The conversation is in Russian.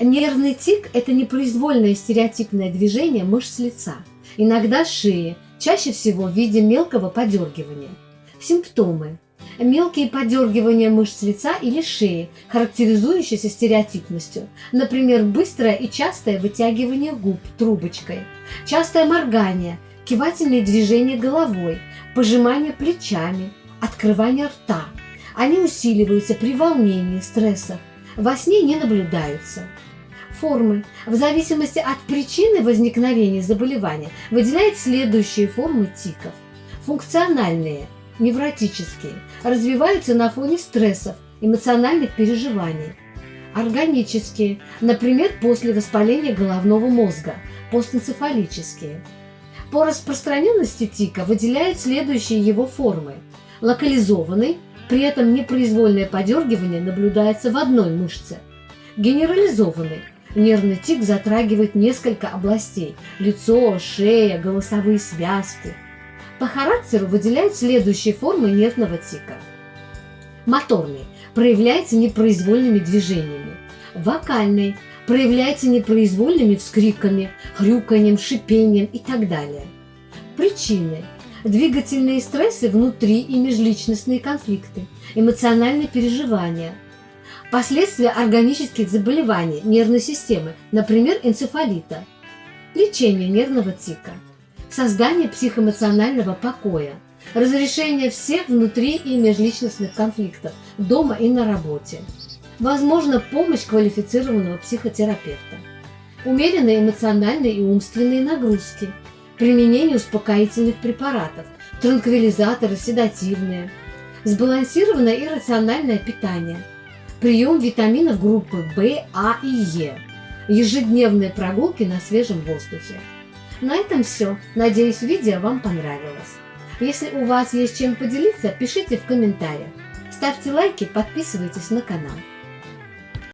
Нервный тик – это непроизвольное стереотипное движение мышц лица, иногда шеи, чаще всего в виде мелкого подергивания. Симптомы. Мелкие подергивания мышц лица или шеи, характеризующиеся стереотипностью, например, быстрое и частое вытягивание губ трубочкой, частое моргание, кивательные движения головой, пожимание плечами, открывание рта. Они усиливаются при волнении, стрессах, во сне не наблюдаются. Формы. В зависимости от причины возникновения заболевания выделяют следующие формы тиков. Функциональные, невротические, развиваются на фоне стрессов, эмоциональных переживаний. Органические, например, после воспаления головного мозга, постэнцефалические. По распространенности тика выделяют следующие его формы. Локализованный, при этом непроизвольное подергивание наблюдается в одной мышце. Генерализованный, Нервный тик затрагивает несколько областей – лицо, шея, голосовые связки. По характеру выделяют следующие формы нервного тика. Моторный – проявляется непроизвольными движениями. Вокальный – проявляется непроизвольными вскриками, хрюканьем, шипением и так далее. Причины – двигательные стрессы внутри и межличностные конфликты, эмоциональные переживания – Последствия органических заболеваний нервной системы, например, энцефалита. Лечение нервного тика. Создание психоэмоционального покоя. Разрешение всех внутри и межличностных конфликтов дома и на работе. Возможно, помощь квалифицированного психотерапевта. Умеренные эмоциональные и умственные нагрузки. Применение успокоительных препаратов, транквилизаторы, седативные. Сбалансированное и рациональное питание – прием витаминов группы В, А и Е, ежедневные прогулки на свежем воздухе. На этом все. Надеюсь, видео вам понравилось. Если у вас есть чем поделиться, пишите в комментариях. Ставьте лайки, подписывайтесь на канал.